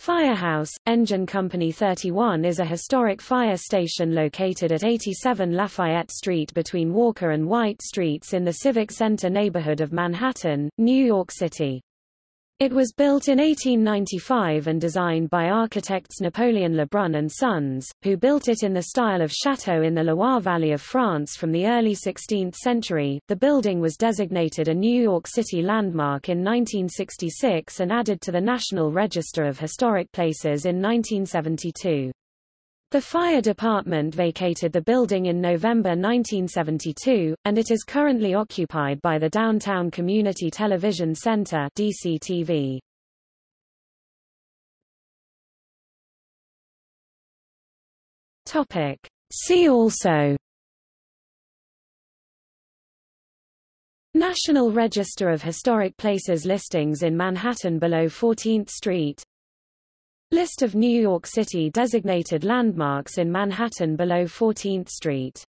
Firehouse, Engine Company 31 is a historic fire station located at 87 Lafayette Street between Walker and White Streets in the Civic Center neighborhood of Manhattan, New York City. It was built in 1895 and designed by architects Napoleon Lebrun and Sons, who built it in the style of chateau in the Loire Valley of France from the early 16th century. The building was designated a New York City landmark in 1966 and added to the National Register of Historic Places in 1972. The fire department vacated the building in November 1972, and it is currently occupied by the Downtown Community Television Center DCTV. Topic. See also National Register of Historic Places listings in Manhattan below 14th Street List of New York City designated landmarks in Manhattan below 14th Street